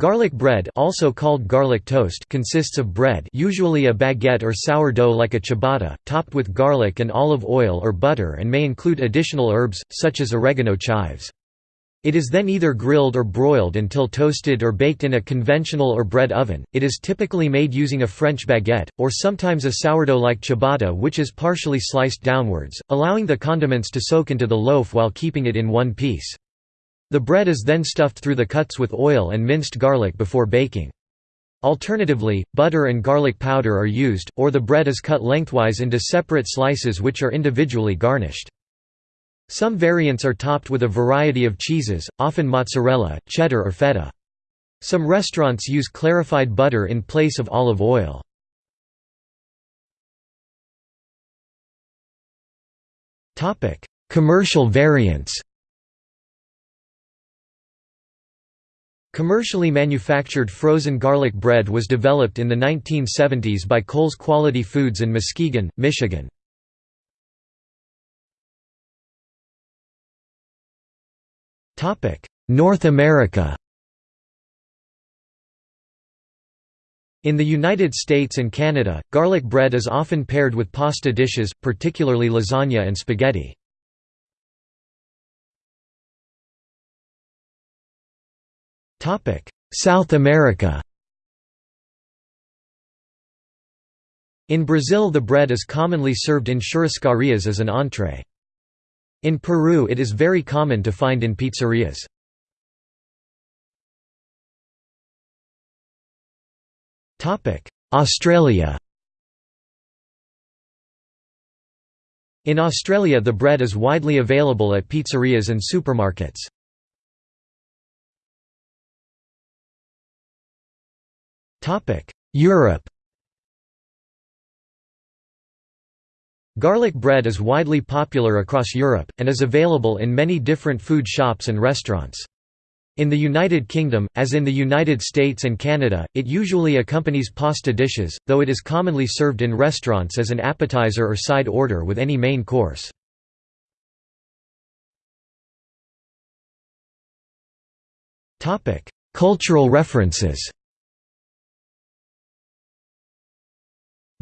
Garlic bread also called garlic toast consists of bread usually a baguette or sourdough like a ciabatta, topped with garlic and olive oil or butter and may include additional herbs, such as oregano chives. It is then either grilled or broiled until toasted or baked in a conventional or bread oven. It is typically made using a French baguette, or sometimes a sourdough like ciabatta which is partially sliced downwards, allowing the condiments to soak into the loaf while keeping it in one piece. The bread is then stuffed through the cuts with oil and minced garlic before baking. Alternatively, butter and garlic powder are used, or the bread is cut lengthwise into separate slices which are individually garnished. Some variants are topped with a variety of cheeses, often mozzarella, cheddar or feta. Some restaurants use clarified butter in place of olive oil. Commercial variants Commercially manufactured frozen garlic bread was developed in the 1970s by Coles Quality Foods in Muskegon, Michigan. North America In the United States and Canada, garlic bread is often paired with pasta dishes, particularly lasagna and spaghetti. South America In Brazil the bread is commonly served in churrascarias as an entree. In Peru it is very common to find in pizzerias. Australia In Australia the bread is widely available at pizzerias and supermarkets. Europe Garlic bread is widely popular across Europe, and is available in many different food shops and restaurants. In the United Kingdom, as in the United States and Canada, it usually accompanies pasta dishes, though it is commonly served in restaurants as an appetizer or side order with any main course. Cultural references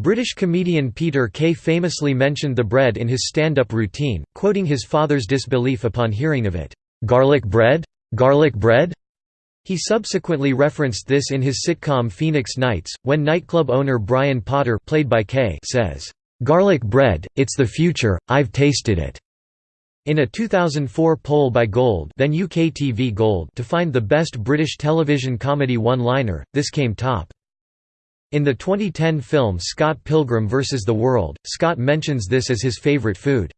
British comedian Peter Kay famously mentioned the bread in his stand-up routine, quoting his father's disbelief upon hearing of it, "'Garlic bread? Garlic bread?' He subsequently referenced this in his sitcom Phoenix Nights, when nightclub owner Brian Potter played by Kay says, "'Garlic bread, it's the future, I've tasted it." In a 2004 poll by Gold, then UK TV Gold to find the best British television comedy one-liner, this came top. In the 2010 film Scott Pilgrim vs. the World, Scott mentions this as his favorite food.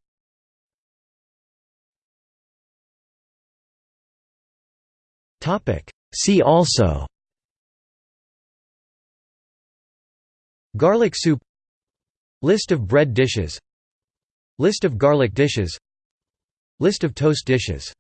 See also Garlic soup List of bread dishes List of garlic dishes List of toast dishes